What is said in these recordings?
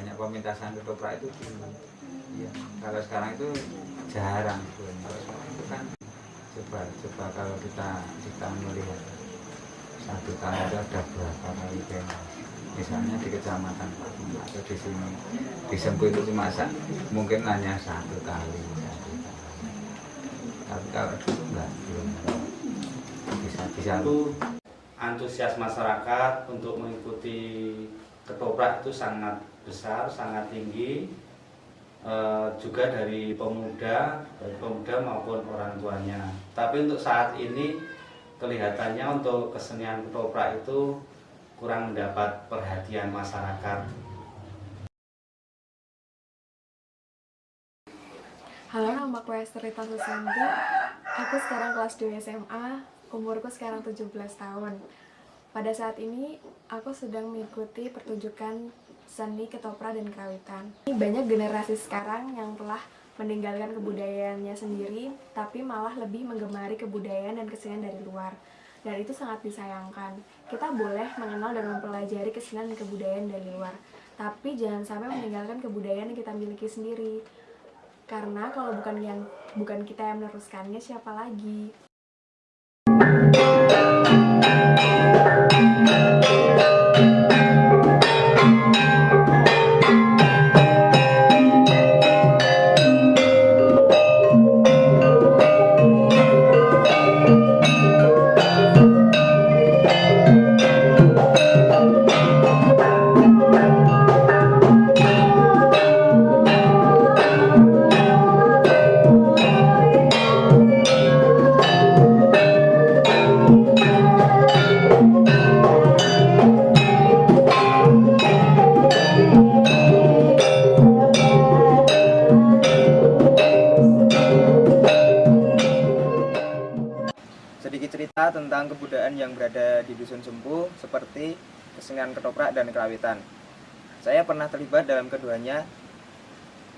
banyak pementasan ketoprak itu dulu iya. Kalau sekarang itu jarang kalau sekarang itu kan coba coba kalau kita kita melihat satu tahun itu ada berapa kali pentas misalnya di kecamatan atau di sini di Sempu itu cuma mungkin hanya satu kali satu kali. Tapi kalau dulu enggak belum. Bisa bisa. Itu antusias masyarakat untuk mengikuti ketoprak itu sangat besar, sangat tinggi Eh, juga dari pemuda, dari pemuda maupun orang tuanya. Tapi untuk saat ini kelihatannya untuk kesenian ketoprak itu kurang mendapat perhatian masyarakat. Halo, nama aku Esther Rita Susanti. Aku sekarang kelas 2 SMA, umurku sekarang 17 tahun. Pada saat ini, aku sedang mengikuti pertunjukan seni ketoprak dan kerawitan. Banyak generasi sekarang yang telah meninggalkan kebudayaannya sendiri, tapi malah lebih menggemari kebudayaan dan kesenian dari luar. Dan itu sangat disayangkan. Kita boleh mengenal dan mempelajari kesenian dan kebudayaan dari luar, tapi jangan sampai meninggalkan kebudayaan yang kita miliki sendiri karena kalau bukan yang bukan kita yang meneruskannya siapa lagi sedikit cerita tentang kebudayaan yang berada di Dusun Sempu seperti kesenian ketoprak dan kerawitan. Saya pernah terlibat dalam keduanya,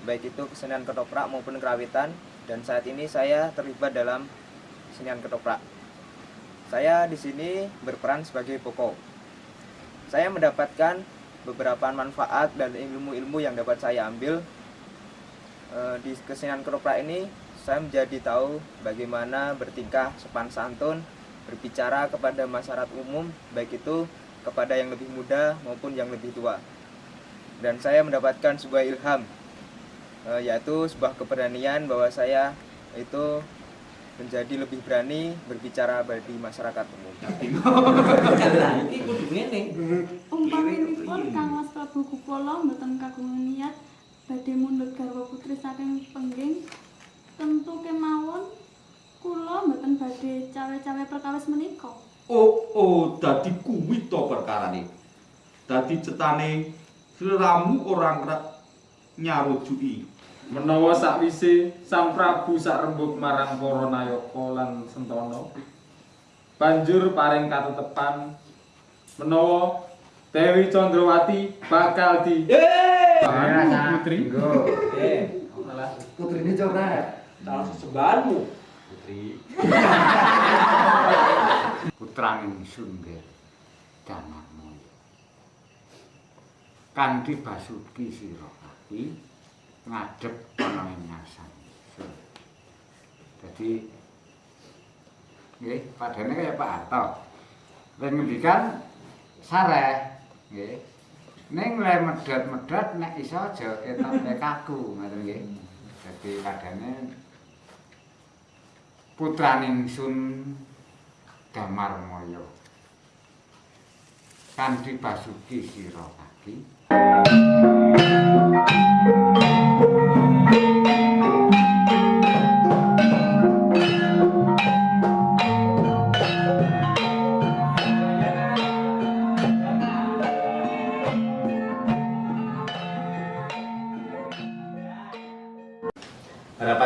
baik itu kesenian ketoprak maupun kerawitan, dan saat ini saya terlibat dalam kesenian ketoprak. Saya di sini berperan sebagai pokok. Saya mendapatkan beberapa manfaat dan ilmu-ilmu yang dapat saya ambil Eh, di kesenian ketoprak ini saya menjadi tahu bagaimana bertingkah sopan santun, berbicara kepada masyarakat umum, baik itu kepada yang lebih muda maupun yang lebih tua. Dan saya mendapatkan sebuah ilham, eh, yaitu sebuah keberanian bahwa saya itu menjadi lebih berani berbicara bagi masyarakat umum. Umpaminipun Kangmas Prabu Kupala mboten kagungan niat badhe mundhut garwa putri saking pengging tentu kemawon kula mboten badhe cawe-cawe perkawis menika. Oh, oh, dadi kuwi to perkarane. Dadi cetane sliramu orang ngra nyarujuki. Menawa sakwise Sang Prabu sak rembug marang para nayaka lan sentana banjur paring katetepan menawa Dewi Chandrawati bakal di Putri Putri ini coret. Salah sesembahanmu. putra ingsun nggih damar mulya. Kanthi basuki sira kaki ngadhep ana nyasan dadi nggih padane kaya Pak Harto. Ning ngendikan sareh nggih. Ning le medhot-medhot nek iso aja ketok nek kaku ngoten nggih. Dadi kadane putrane ingsun Damar Kanthi pasuki sira kaki.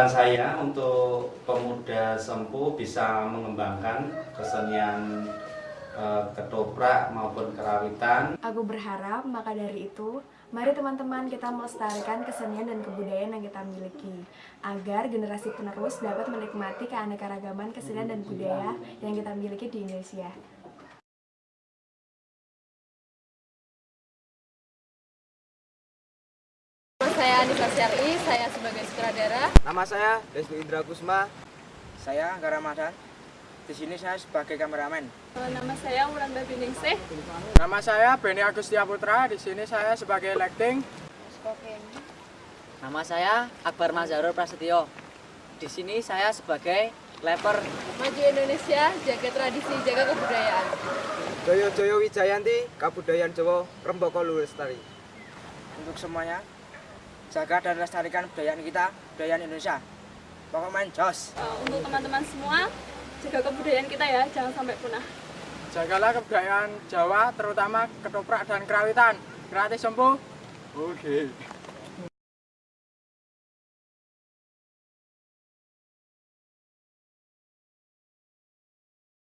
Harapan saya untuk pemuda Sempu bisa mengembangkan kesenian eh, ketoprak maupun kerawitan Aku berharap maka dari itu, mari teman-teman kita melestarikan kesenian dan kebudayaan yang kita miliki agar generasi penerus dapat menikmati keanekaragaman kesenian dan budaya yang kita miliki di Indonesia. Nama saya Desmi Indra Kusma. Saya Angga Ramadan. Di sini saya sebagai kameramen. Nama saya Wulan Babiningsih. Nama saya Beni Agustia Putra. Di sini saya sebagai lighting. Nama saya Akbar Mazharul Prasetyo. Di sini saya sebagai leper. Maju Indonesia, jaga tradisi, jaga kebudayaan. Joyo Joyo Wijayanti, Kabudayaan Jawa, Remboko Lestari. Untuk semuanya, jaga dan lestarikan kebudayaan kita, kebudayaan Indonesia. Pokok main jos. Uh, untuk teman-teman semua, jaga kebudayaan kita ya, jangan sampai punah. Jagalah kebudayaan Jawa, terutama ketoprak dan kerawitan. Kreatif sembuh. Oke.